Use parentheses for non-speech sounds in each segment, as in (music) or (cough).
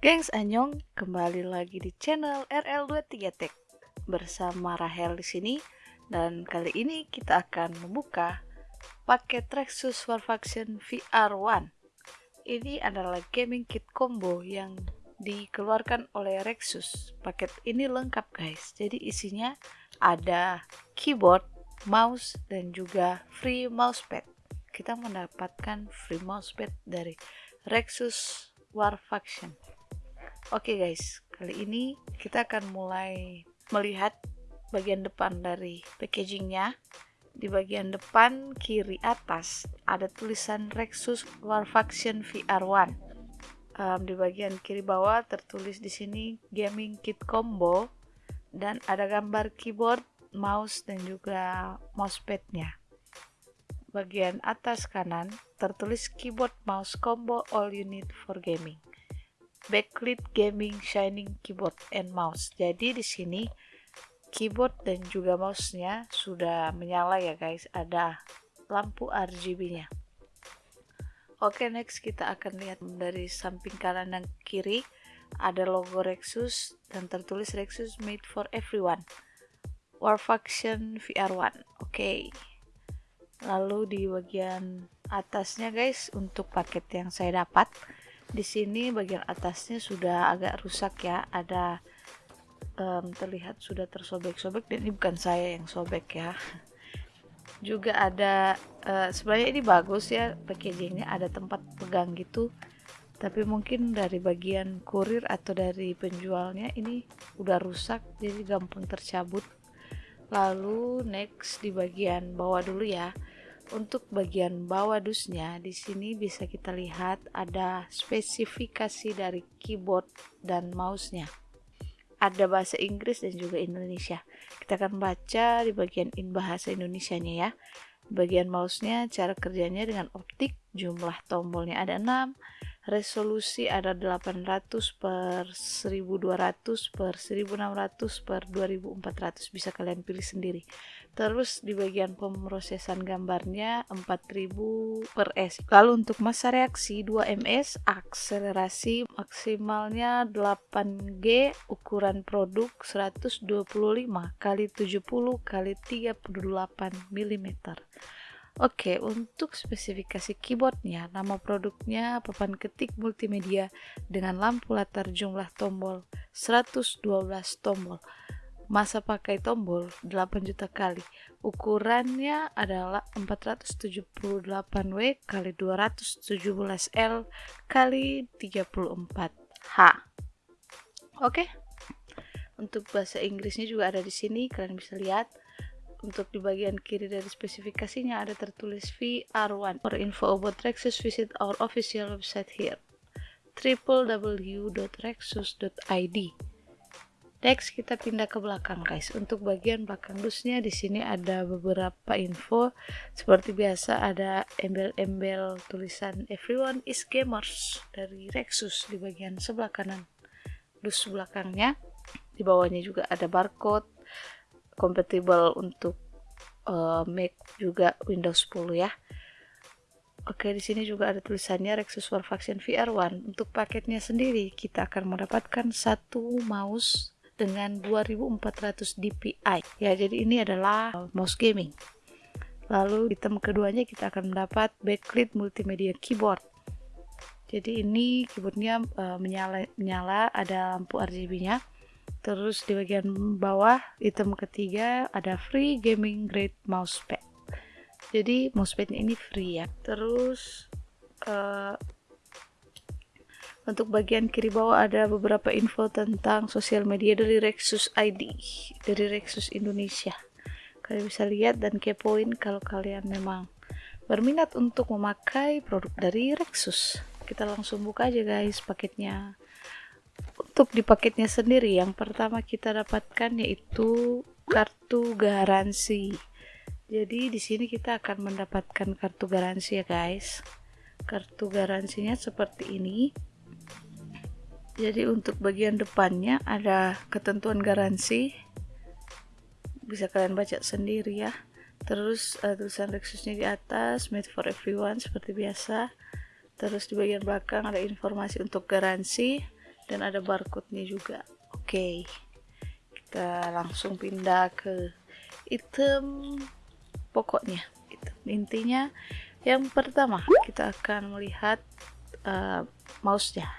Gengs Anyong, kembali lagi di channel RL23 Tech bersama Rahel di sini dan kali ini kita akan membuka paket Rexus War Faction VR1. Ini adalah gaming kit combo yang dikeluarkan oleh Rexus. Paket ini lengkap guys. Jadi isinya ada keyboard, mouse dan juga free mousepad. Kita mendapatkan free mousepad dari Rexus War Faction. Oke okay guys, kali ini kita akan mulai melihat bagian depan dari packagingnya. Di bagian depan kiri atas ada tulisan Rexus War Faction VR1. Um, di bagian kiri bawah tertulis di sini Gaming Kit Combo dan ada gambar keyboard, mouse dan juga mousepadnya. Bagian atas kanan tertulis keyboard mouse combo all you need for gaming backlit gaming shining keyboard and mouse. Jadi di sini keyboard dan juga mouse-nya sudah menyala ya guys. Ada lampu RGB-nya. Oke, next kita akan lihat dari samping kanan dan kiri ada logo Rexus dan tertulis Rexus made for everyone. War Faction VR1. Oke. Lalu di bagian atasnya guys untuk paket yang saya dapat di sini bagian atasnya sudah agak rusak ya. Ada um, terlihat sudah tersobek-sobek dan ini bukan saya yang sobek ya. (laughs) Juga ada uh, sebenarnya ini bagus ya packagingnya. Ada tempat pegang gitu. Tapi mungkin dari bagian kurir atau dari penjualnya ini udah rusak jadi gampang tercabut lalu next di bagian bawah dulu ya untuk bagian bawah dusnya di sini bisa kita lihat ada spesifikasi dari keyboard dan mouse-nya. Ada bahasa Inggris dan juga Indonesia. Kita akan baca di bagian in bahasa Indonesianya ya. Bagian mouse-nya cara kerjanya dengan optik, jumlah tombolnya ada 6, resolusi ada 800 per 1200 per 1600 per 2400 bisa kalian pilih sendiri. Terus di bagian pemrosesan gambarnya 4000 per S. Lalu untuk masa reaksi 2 ms akselerasi maksimalnya 8G ukuran produk 125 kali 70 kali 38 mm Oke, untuk spesifikasi keyboardnya, nama produknya papan ketik multimedia dengan lampu latar jumlah tombol 112 tombol. Masa pakai tombol 8 juta kali. Ukurannya adalah 478W kali 217L kali 34H oke untuk bahasa Inggrisnya juga ada di sini kalian bisa lihat untuk di bagian kiri dari spesifikasinya ada tertulis VR1 for info about Rexus visit our official website here. www.rexus.id Next kita pindah ke belakang guys. Untuk bagian belakang dusnya di sini ada beberapa info. Seperti biasa ada embel-embel tulisan Everyone is Gamers dari Rexus di bagian sebelah kanan. Dus belakangnya. Di bawahnya juga ada barcode compatible untuk uh, Mac juga Windows 10 ya. Oke, di sini juga ada tulisannya Rexus War Faction VR1. Untuk paketnya sendiri, kita akan mendapatkan satu mouse dengan 2400 dpi ya jadi ini adalah mouse gaming lalu item keduanya kita akan mendapat backlit multimedia keyboard jadi ini keyboardnya uh, menyala, menyala ada lampu RGB nya terus di bagian bawah item ketiga ada free gaming grade mousepad jadi mousepadnya ini free ya terus uh, untuk bagian kiri bawah ada beberapa info tentang sosial media dari Rexus ID, dari Rexus Indonesia. Kalian bisa lihat dan kepoin kalau kalian memang berminat untuk memakai produk dari Rexus. Kita langsung buka aja guys paketnya. Untuk di paketnya sendiri, yang pertama kita dapatkan yaitu kartu garansi. Jadi di sini kita akan mendapatkan kartu garansi ya guys. Kartu garansinya seperti ini. Jadi untuk bagian depannya ada ketentuan garansi. Bisa kalian baca sendiri ya. Terus uh, tulisan Rexusnya di atas made for everyone seperti biasa. Terus di bagian belakang ada informasi untuk garansi dan ada barcode-nya juga. Oke. Okay. kita langsung pindah ke item pokoknya. Itu intinya yang pertama kita akan melihat uh, mouse-nya.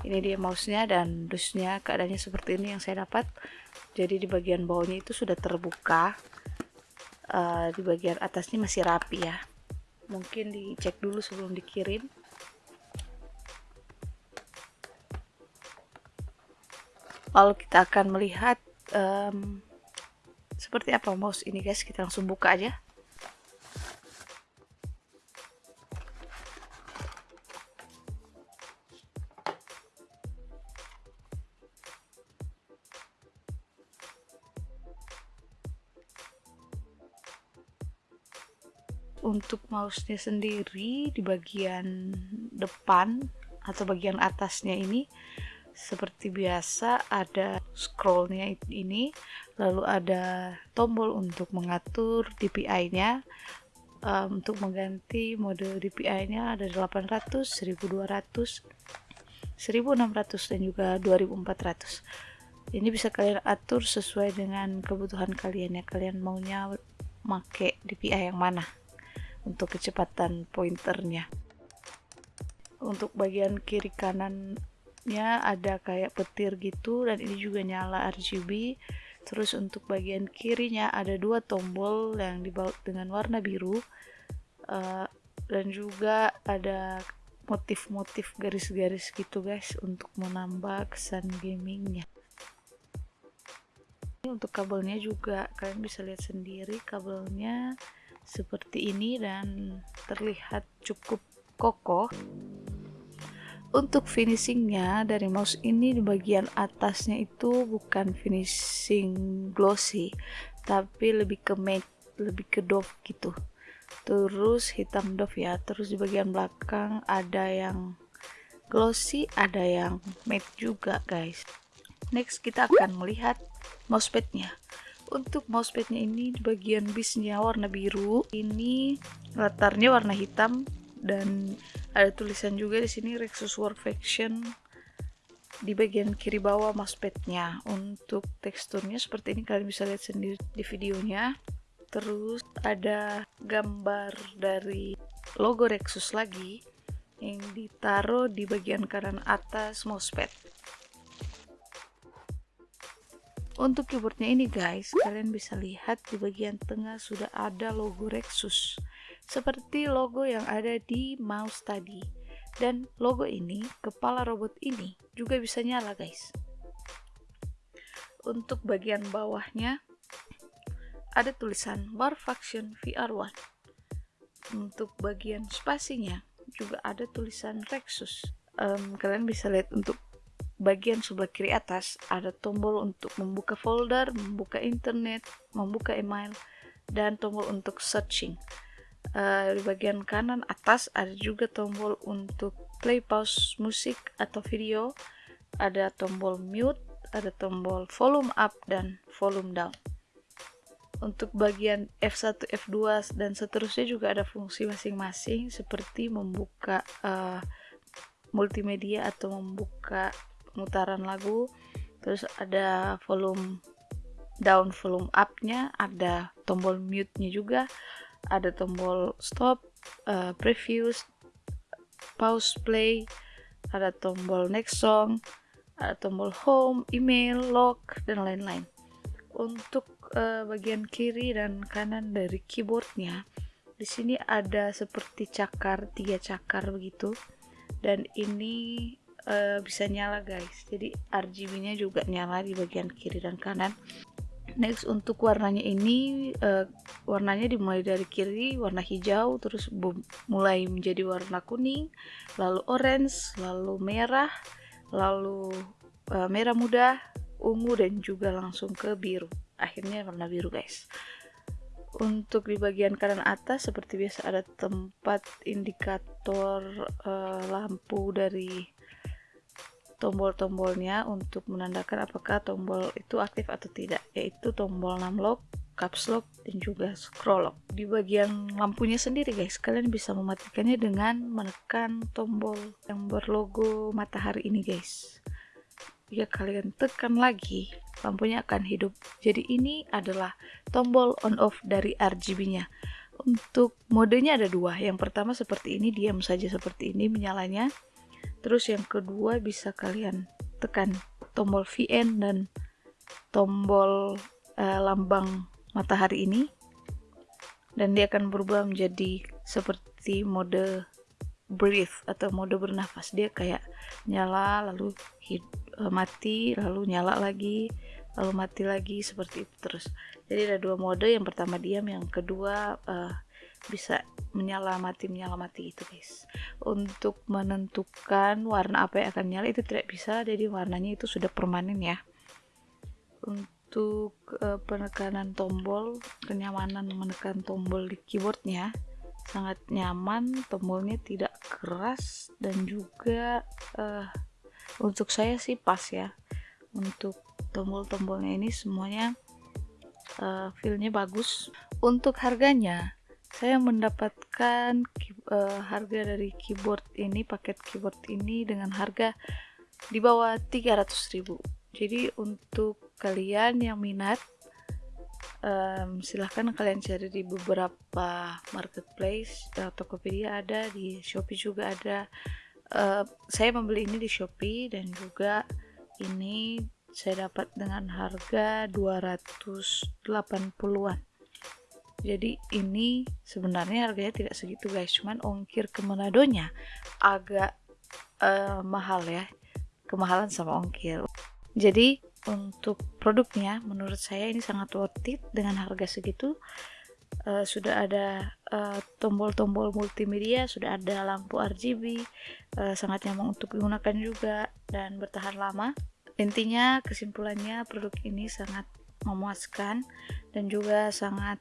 Ini dia mouse-nya dan dusnya keadaannya seperti ini yang saya dapat. Jadi di bagian bawahnya itu sudah terbuka. Uh, di bagian atasnya masih rapi ya. Mungkin dicek dulu sebelum dikirim lalu kita akan melihat um, seperti apa mouse ini guys? Kita langsung buka aja. Untuk mouse-nya sendiri di bagian depan atau bagian atasnya ini seperti biasa ada scrollnya ini lalu ada tombol untuk mengatur DPI-nya um, untuk mengganti mode DPI-nya ada 800, 1200, 1600 dan juga 2400 ini bisa kalian atur sesuai dengan kebutuhan kalian ya. Kalian maunya make DPI yang mana untuk kecepatan pointernya. Untuk bagian kiri kanannya ada kayak petir gitu dan ini juga nyala RGB terus untuk bagian kirinya ada dua tombol yang dibaut dengan warna biru uh, dan juga ada motif-motif garis-garis gitu guys untuk menambah kesan gamingnya. Untuk kabelnya juga kalian bisa lihat sendiri kabelnya seperti ini dan terlihat cukup kokoh untuk finishingnya dari mouse ini di bagian atasnya itu bukan finishing glossy tapi lebih ke matte lebih ke doff gitu. Terus hitam doff ya. Terus di bagian belakang ada yang glossy ada yang matte juga guys. Next kita akan melihat mousepadnya untuk mousepadnya ini di bagian bisnya warna biru. Ini latarnya warna hitam dan ada tulisan juga di sini Rexus Workfaction di bagian kiri bawah mousepadnya. Untuk teksturnya seperti ini kalian bisa lihat sendiri di videonya. Terus ada gambar dari logo Rexus lagi yang ditaruh di bagian kanan atas mousepad. Untuk keyboardnya ini guys, kalian bisa lihat di bagian tengah sudah ada logo Rexus. Seperti logo yang ada di mouse tadi. Dan logo ini, kepala robot ini juga bisa nyala guys. Untuk bagian bawahnya, ada tulisan War Faction VR1. Untuk bagian spasinya, juga ada tulisan Rexus. Um, kalian bisa lihat untuk bagian sebelah kiri atas ada tombol untuk membuka folder, membuka internet, membuka email, dan tombol untuk searching. Uh, di bagian kanan atas ada juga tombol untuk play pause musik atau video, ada tombol mute, ada tombol volume up dan volume down. Untuk bagian F1, F2 dan seterusnya juga ada fungsi masing-masing seperti membuka uh, multimedia atau membuka pemutaran lagu. Terus ada volume down volume up nya ada tombol mute nya juga ada tombol stop uh, previews pause play ada tombol next song ada tombol home email lock dan lain-lain. Untuk uh, bagian kiri dan kanan dari keyboardnya di sini ada seperti cakar tiga cakar begitu. Dan ini uh, bisa nyala guys. Jadi RGB nya juga nyala di bagian kiri dan kanan next untuk warnanya ini uh, warnanya dimulai dari kiri warna hijau terus mulai menjadi warna kuning lalu orange lalu merah lalu uh, merah muda ungu dan juga langsung ke biru. Akhirnya warna biru guys. Untuk di bagian kanan atas seperti biasa ada tempat indikator uh, lampu dari tombol-tombolnya untuk menandakan apakah tombol itu aktif atau tidak yaitu tombol numlock caps lock dan juga scroll lock. Di bagian lampunya sendiri guys kalian bisa mematikannya dengan menekan tombol yang berlogo matahari ini guys. Jika kalian tekan lagi lampunya akan hidup. Jadi ini adalah tombol on off dari RGB nya untuk modenya ada dua. Yang pertama seperti ini diam saja seperti ini menyalanya terus yang kedua bisa kalian tekan tombol VN dan tombol uh, lambang matahari ini. Dan dia akan berubah menjadi seperti mode breathe atau mode bernafas. Dia kayak nyala lalu uh, mati lalu nyala lagi lalu mati lagi seperti itu terus. Jadi ada dua mode. Yang pertama diam yang kedua uh, bisa menyala mati menyala mati itu guys. Untuk menentukan warna apa yang akan nyala itu tidak bisa. Jadi warnanya itu sudah permanen ya. Untuk uh, penekanan tombol kenyamanan menekan tombol di keyboardnya sangat nyaman tombolnya tidak keras dan juga uh, untuk saya sih pas ya. Untuk tombol-tombolnya ini semuanya uh, feelnya bagus. Untuk harganya saya mendapatkan uh, harga dari keyboard ini paket keyboard ini dengan harga di bawah 300.000 jadi untuk kalian yang minat um, silahkan kalian cari di beberapa marketplace uh, Tokopedia ada di Shopee juga ada. Uh, saya membeli ini di Shopee dan juga ini saya dapat dengan harga 280-an jadi ini sebenarnya harganya tidak segitu guys. Cuman ongkir ke Manadonya agak uh, mahal ya. Kemahalan sama ongkir. Jadi untuk produknya menurut saya ini sangat worth it. Dengan harga segitu uh, sudah ada eh, tombol-tombol uh, multimedia sudah ada lampu RGB uh, sangat nyaman untuk digunakan juga dan bertahan lama. Intinya kesimpulannya produk ini sangat memuaskan dan juga sangat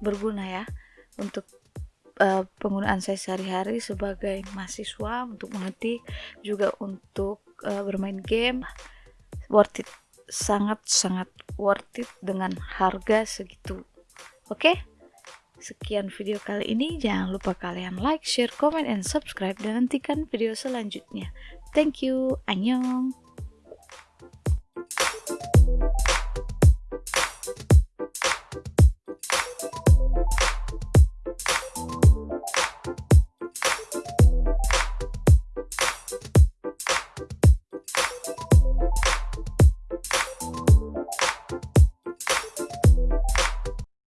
berguna ya untuk uh, penggunaan saya sehari-hari sebagai mahasiswa untuk mengerti juga untuk uh, bermain game worth it sangat-sangat worth it dengan harga segitu oke okay? Sekian video kali ini, jangan lupa kalian like, share, comment, and subscribe dan nantikan video selanjutnya. Thank you, annyeong!